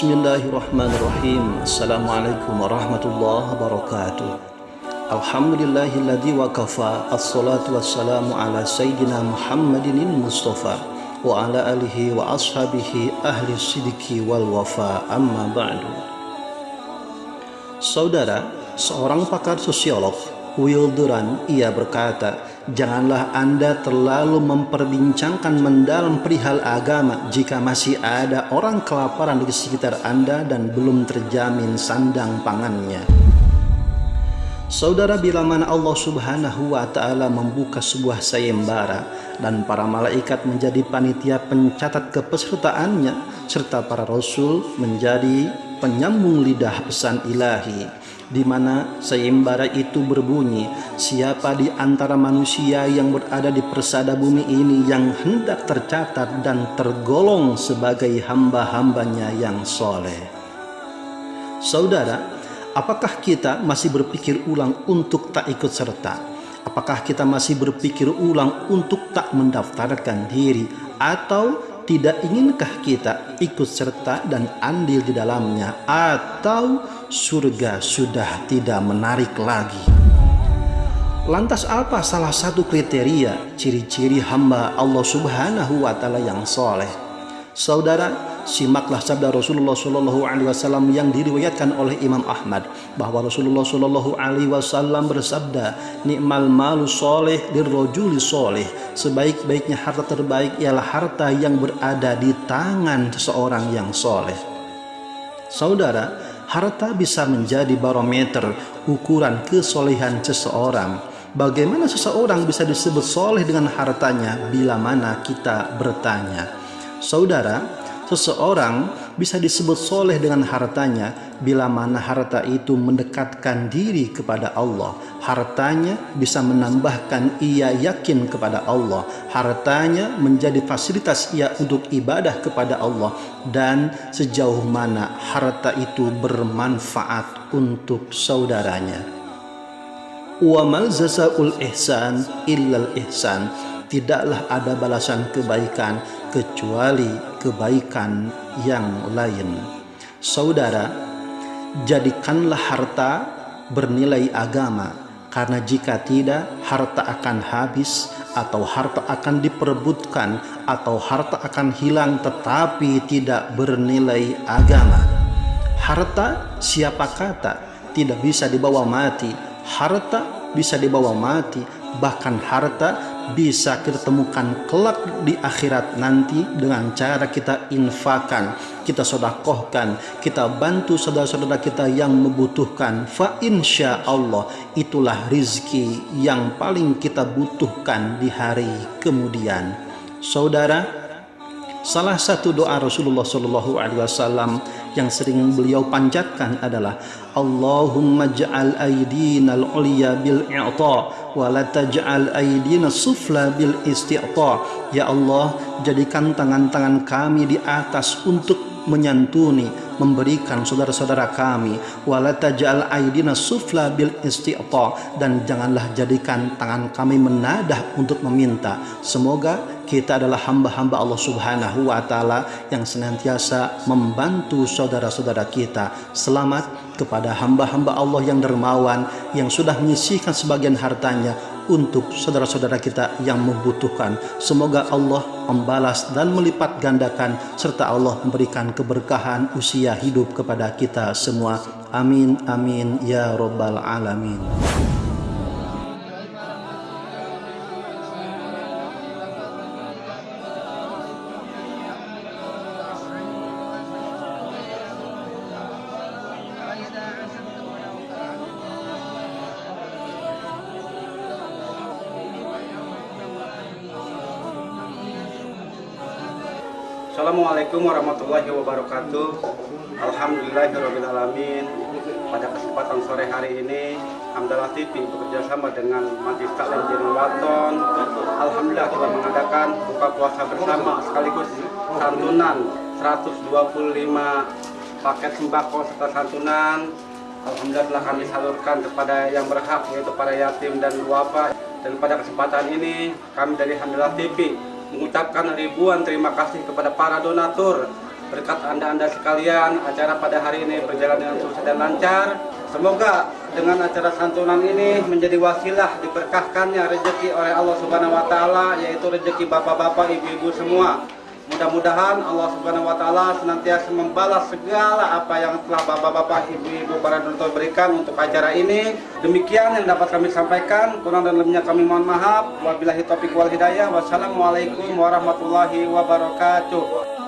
Bismillahirrahmanirrahim. Assalamualaikum warahmatullahi wabarakatuh. Alhamdulillahilladzi wa kafa Assalatu wassalamu ala Sayyidina Muhammadin Mustafa Wa ala alihi wa ashabihi ahli sidiki wal wafa. Amma ba'du. Saudara, seorang pakar sosiolog Will Durant ia berkata Janganlah Anda terlalu memperbincangkan mendalam perihal agama jika masih ada orang kelaparan di sekitar Anda dan belum terjamin sandang pangannya. Saudara bila mana Allah subhanahu wa ta'ala membuka sebuah sayembara dan para malaikat menjadi panitia pencatat kepesertaannya serta para rasul menjadi penyambung lidah pesan ilahi di mana sayembara itu berbunyi siapa di antara manusia yang berada di persada bumi ini yang hendak tercatat dan tergolong sebagai hamba-hambanya yang soleh? Saudara apakah kita masih berpikir ulang untuk tak ikut serta? Apakah kita masih berpikir ulang untuk tak mendaftarkan diri? Atau tidak inginkah kita ikut serta dan andil di dalamnya atau surga sudah tidak menarik lagi? Lantas apa salah satu kriteria ciri-ciri hamba Allah subhanahu wa ta'ala yang soleh? Saudara, simaklah sabda Rasulullah Shallallahu Alaihi Wasallam yang diriwayatkan oleh Imam Ahmad bahwa Rasulullah Shallallahu Alaihi Wasallam bersabda nikmal malu soleh dirrojuli soleh sebaik-baiknya harta terbaik ialah harta yang berada di tangan seseorang yang soleh saudara harta bisa menjadi barometer ukuran kesolehan seseorang. Bagaimana seseorang bisa disebut soleh dengan hartanya bila mana kita bertanya? Saudara, Seseorang bisa disebut soleh dengan hartanya bila mana harta itu mendekatkan diri kepada Allah. Hartanya bisa menambahkan ia yakin kepada Allah. Hartanya menjadi fasilitas ia untuk ibadah kepada Allah. Dan sejauh mana harta itu bermanfaat untuk saudaranya. Wa mal ihsan illal ihsan tidaklah ada balasan kebaikan kecuali kebaikan yang lain. Saudara, jadikanlah harta bernilai agama, karena jika tidak, harta akan habis, atau harta akan diperebutkan, atau harta akan hilang, tetapi tidak bernilai agama. Harta, siapa kata, tidak bisa dibawa mati. Harta bisa dibawa mati, bahkan harta bisa kita temukan kelak di akhirat nanti dengan cara kita infakan, kita sodakohkan, kita bantu saudara-saudara kita yang membutuhkan. Fa insya Allah itulah rizki yang paling kita butuhkan di hari kemudian. Saudara, salah satu doa Rasulullah Shallallahu Alaihi Wasallam yang sering beliau panjatkan adalah Allahumma ja'al aydina al-ulya bil i'ta wa la taj'al aydina sufla bil isti'ta ya Allah jadikan tangan-tangan kami di atas untuk menyantuni memberikan saudara-saudara kami wala taj'al aydina sufla bil isti'ta dan janganlah jadikan tangan kami menadah untuk meminta. Semoga kita adalah hamba-hamba Allah Subhanahu wa taala yang senantiasa membantu saudara-saudara kita. Selamat kepada hamba-hamba Allah yang dermawan yang sudah menyisihkan sebagian hartanya untuk saudara-saudara kita yang membutuhkan. Semoga Allah membalas dan melipat gandakan serta Allah memberikan keberkahan usia hidup kepada kita semua. Amin amin ya rabbal alamin. Assalamualaikum warahmatullahi wabarakatuh. Alhamdulillahirrahmanirrahim Pada kesempatan sore hari ini Hamdalah TV bekerjasama dengan Majlis Taklim Waton. Alhamdulillah kita mengadakan buka puasa bersama sekaligus santunan 125 paket sembako serta santunan. Alhamdulillah telah kami salurkan kepada yang berhak yaitu para yatim dan duafa dan pada kesempatan ini kami dari Alhamdulillah TV mengucapkan ribuan terima kasih kepada para donatur berkat anda-anda sekalian acara pada hari ini berjalan dengan sukses dan lancar. Semoga dengan acara santunan ini menjadi wasilah diberkahkannya rezeki oleh Allah Subhanahu wa taala yaitu rezeki bapak-bapak, ibu-ibu semua. Mudah-mudahan Allah Subhanahu wa taala senantiasa membalas segala apa yang telah Bapak-bapak, Ibu-ibu para donatur berikan untuk acara ini. Demikian yang dapat kami sampaikan. Kurang dan lebihnya kami mohon maaf. Wabillahi taufiq wal hidayah. Wassalamualaikum warahmatullahi wabarakatuh.